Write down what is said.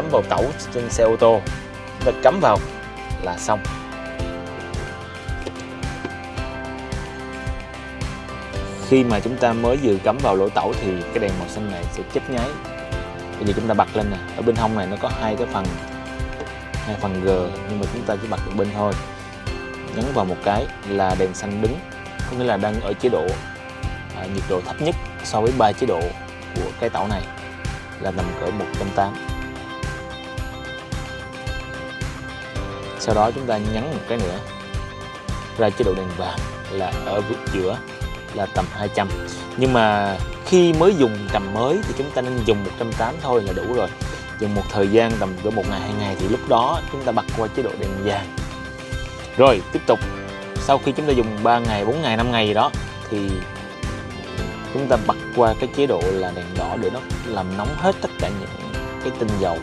cắm vào tẩu trên xe ô tô. Chúng ta cắm vào là xong. Khi mà chúng ta mới vừa cắm vào lỗ tẩu thì cái đèn màu xanh này sẽ chớp nháy. Bây giờ chúng ta bật lên nè. Ở bên hông này nó có hai cái phần hai phần G nhưng mà chúng ta chỉ bật được bên thôi. Nhấn vào một cái là đèn xanh đứng có nghĩa là đang ở chế độ à, nhiệt độ thấp nhất so với ba chế độ của cái tẩu này là nằm cỡ 180 sau đó chúng ta nhấn một cái nữa. Ra chế độ đèn vàng là ở vực giữa là tầm 200 nhưng mà khi mới dùng trầm mới thì chúng ta nên dùng 180 thôi là đủ rồi. Dùng một thời gian tầm cỡ một ngày, hai ngày thì lúc đó chúng ta bật qua chế độ đèn vàng. Rồi, tiếp tục. Sau khi chúng ta dùng 3 ngày 4 ngày 5 ngày gì đó thì chúng ta bật qua cái chế độ là đèn đỏ để nó làm nóng hết tất cả những cái tinh dầu.